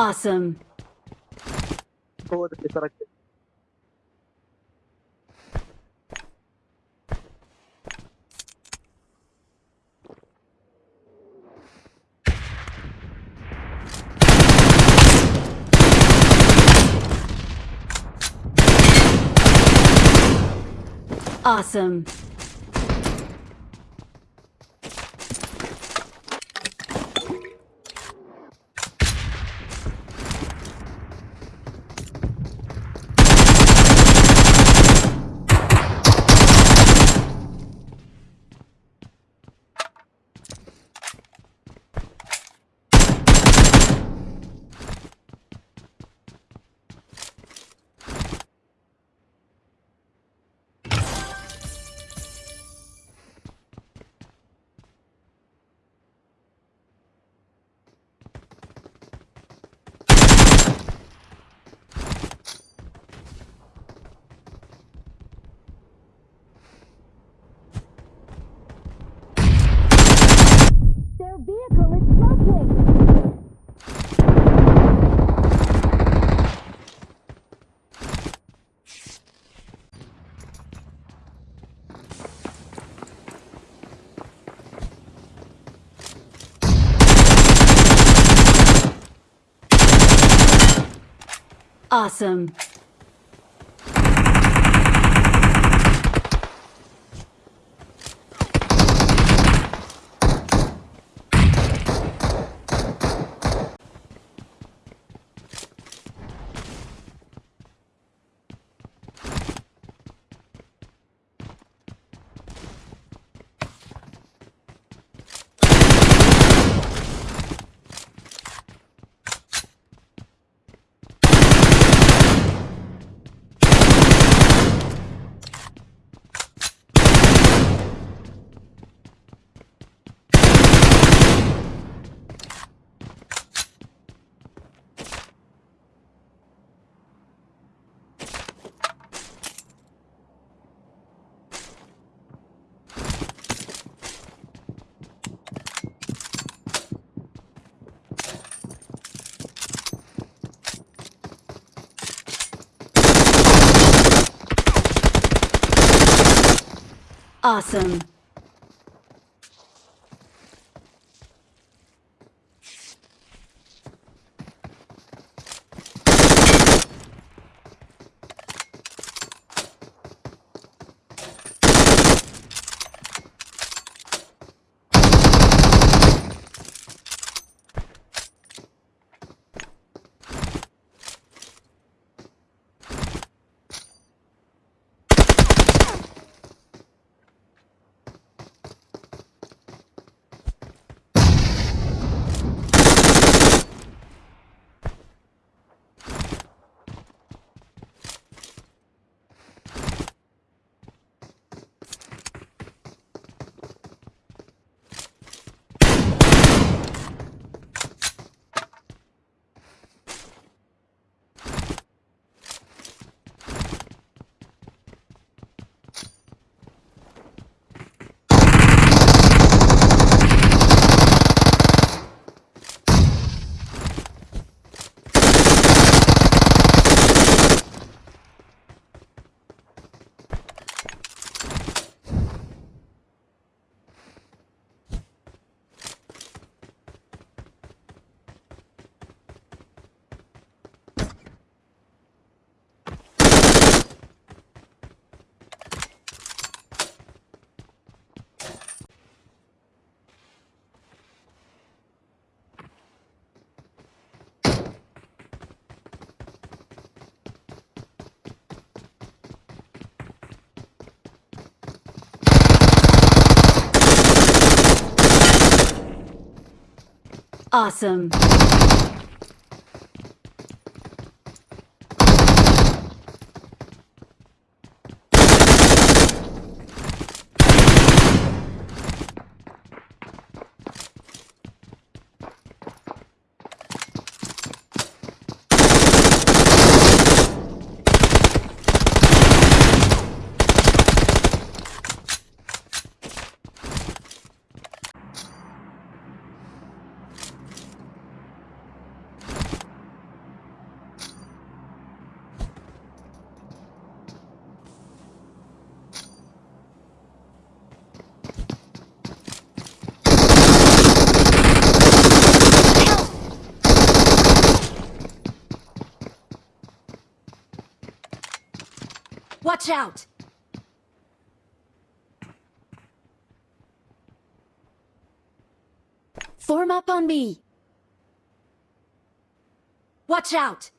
Awesome. Awesome. Awesome. Awesome. Awesome. Watch out! Form up on me. Watch out!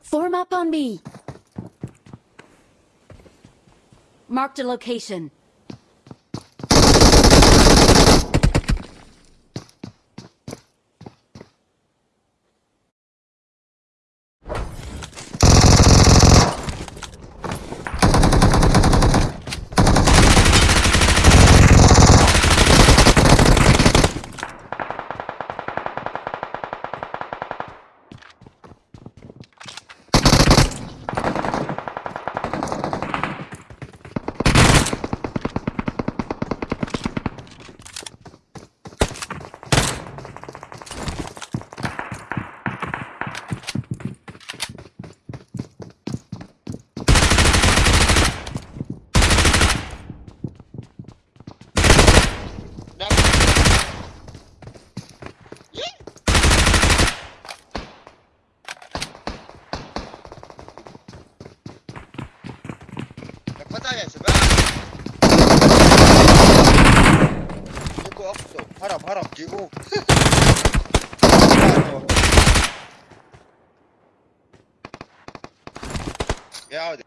Form up on me. Marked a location. هرب هرب جيبوه. يا عودة.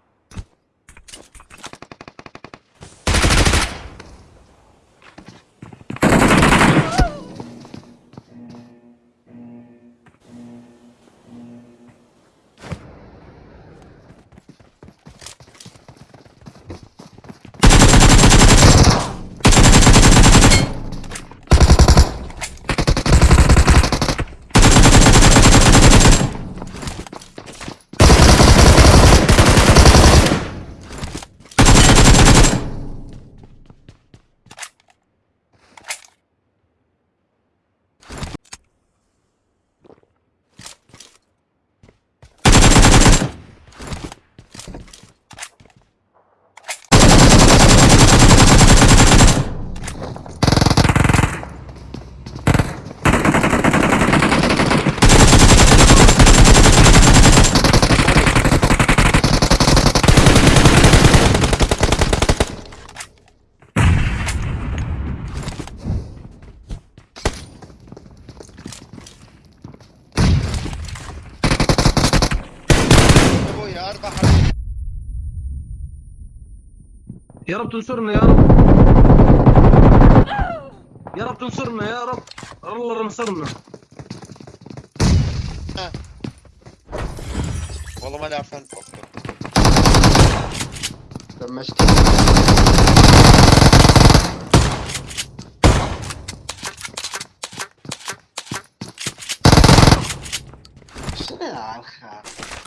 يا رب تنصرنا يا رب يا رب تنصرنا يا رب الله نصرنا والله ما عارف انطق دمجت شنو يا الخير